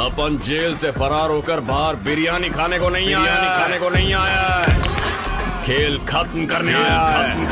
अपन jail से फरार होकर बाहर बिरयानी खाने को नहीं आया खाने को नहीं आया है। खेल खत्म करने आया खत्म